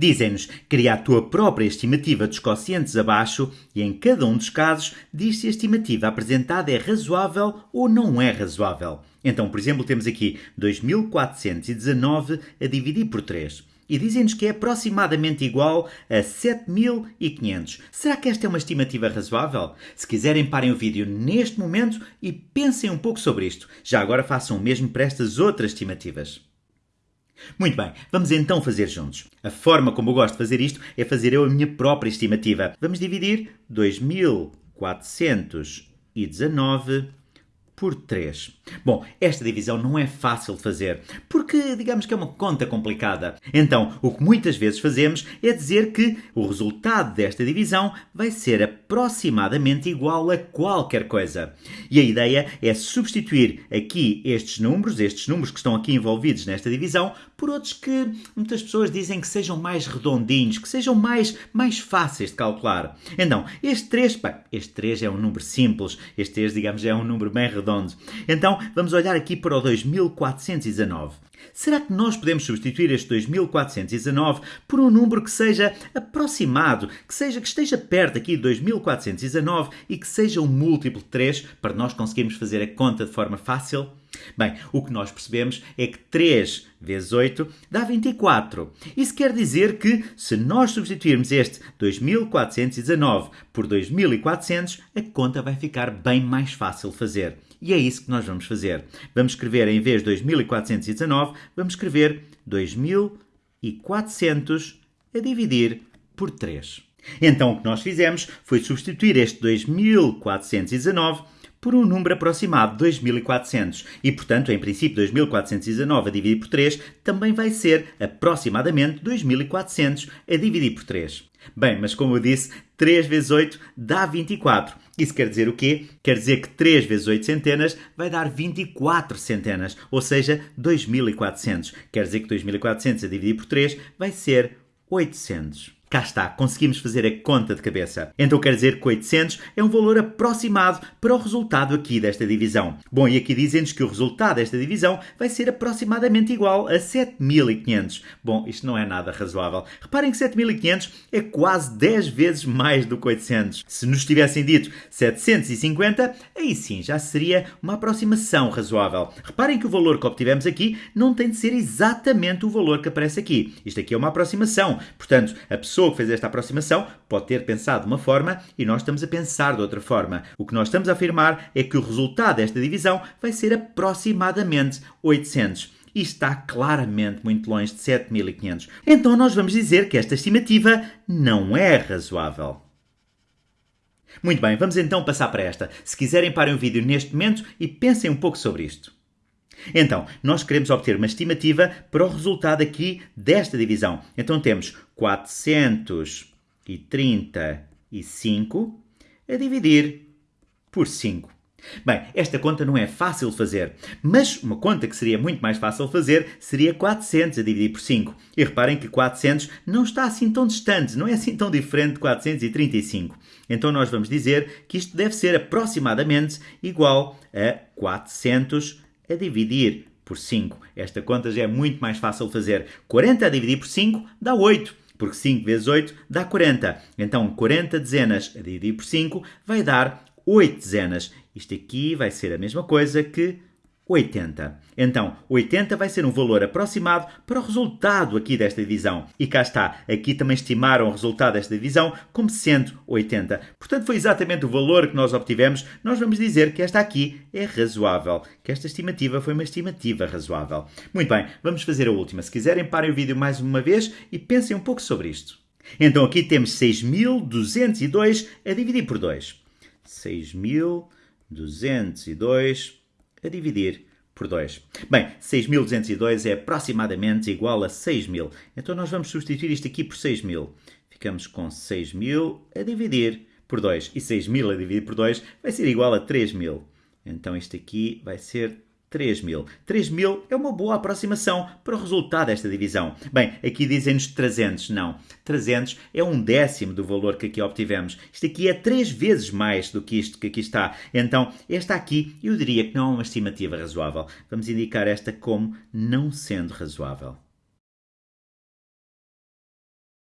Dizem-nos, cria a tua própria estimativa dos quocientes abaixo e em cada um dos casos diz se a estimativa apresentada é razoável ou não é razoável. Então, por exemplo, temos aqui 2419 a dividir por 3 e dizem-nos que é aproximadamente igual a 7500. Será que esta é uma estimativa razoável? Se quiserem, parem o vídeo neste momento e pensem um pouco sobre isto. Já agora façam o mesmo para estas outras estimativas. Muito bem, vamos então fazer juntos. A forma como eu gosto de fazer isto é fazer eu a minha própria estimativa. Vamos dividir 2419 por 3. Bom, esta divisão não é fácil de fazer, porque digamos que é uma conta complicada. Então, o que muitas vezes fazemos é dizer que o resultado desta divisão vai ser aproximadamente igual a qualquer coisa. E a ideia é substituir aqui estes números, estes números que estão aqui envolvidos nesta divisão, por outros que muitas pessoas dizem que sejam mais redondinhos, que sejam mais, mais fáceis de calcular. Então, este 3, pá, este 3 é um número simples, este 3, digamos, é um número bem redondo Então, vamos olhar aqui para o 2419. Será que nós podemos substituir este 2419 por um número que seja aproximado, que seja que esteja perto aqui de 2419 e que seja um múltiplo de 3 para nós conseguirmos fazer a conta de forma fácil? Bem, o que nós percebemos é que 3 vezes 8 dá 24. Isso quer dizer que, se nós substituirmos este 2419 por 2400, a conta vai ficar bem mais fácil de fazer. E é isso que nós vamos fazer. Vamos escrever, em vez de 2419, vamos escrever 2400 a dividir por 3. Então, o que nós fizemos foi substituir este 2419 por um número aproximado de 2400 e, portanto, em princípio, 2419 a dividir por 3 também vai ser aproximadamente 2400 a dividir por 3. Bem, mas como eu disse, 3 vezes 8 dá 24. Isso quer dizer o quê? Quer dizer que 3 vezes 8 centenas vai dar 24 centenas, ou seja, 2400. Quer dizer que 2400 a dividir por 3 vai ser 800. Cá está, conseguimos fazer a conta de cabeça. Então quer dizer que 800 é um valor aproximado para o resultado aqui desta divisão. Bom, e aqui dizem-nos que o resultado desta divisão vai ser aproximadamente igual a 7500. Bom, isto não é nada razoável. Reparem que 7500 é quase 10 vezes mais do que 800. Se nos tivessem dito 750, aí sim já seria uma aproximação razoável. Reparem que o valor que obtivemos aqui não tem de ser exatamente o valor que aparece aqui. Isto aqui é uma aproximação. Portanto, a pessoa pessoa que fez esta aproximação pode ter pensado de uma forma e nós estamos a pensar de outra forma. O que nós estamos a afirmar é que o resultado desta divisão vai ser aproximadamente 800 e está claramente muito longe de 7500. Então nós vamos dizer que esta estimativa não é razoável. Muito bem, vamos então passar para esta. Se quiserem, parem o vídeo neste momento e pensem um pouco sobre isto. Então, nós queremos obter uma estimativa para o resultado aqui desta divisão. Então temos 435 a dividir por 5. Bem, esta conta não é fácil de fazer, mas uma conta que seria muito mais fácil de fazer seria 400 a dividir por 5. E reparem que 400 não está assim tão distante, não é assim tão diferente de 435. Então nós vamos dizer que isto deve ser aproximadamente igual a 400 a dividir por 5. Esta conta já é muito mais fácil de fazer. 40 a dividir por 5 dá 8, porque 5 vezes 8 dá 40. Então, 40 dezenas a dividir por 5 vai dar 8 dezenas. Isto aqui vai ser a mesma coisa que 80. Então, 80 vai ser um valor aproximado para o resultado aqui desta divisão. E cá está, aqui também estimaram o resultado desta divisão como sendo 80. Portanto, foi exatamente o valor que nós obtivemos. Nós vamos dizer que esta aqui é razoável, que esta estimativa foi uma estimativa razoável. Muito bem, vamos fazer a última. Se quiserem, parem o vídeo mais uma vez e pensem um pouco sobre isto. Então, aqui temos 6.202 a dividir por 2. 6.202 a dividir por 2. Bem, 6.202 é aproximadamente igual a 6.000. Então nós vamos substituir isto aqui por 6.000. Ficamos com 6.000 a dividir por 2. E 6.000 a dividir por 2 vai ser igual a 3.000. Então isto aqui vai ser 3 mil. 3 mil é uma boa aproximação para o resultado desta divisão. Bem, aqui dizem-nos 300. Não. 300 é um décimo do valor que aqui obtivemos. Isto aqui é 3 vezes mais do que isto que aqui está. Então, esta aqui eu diria que não é uma estimativa razoável. Vamos indicar esta como não sendo razoável.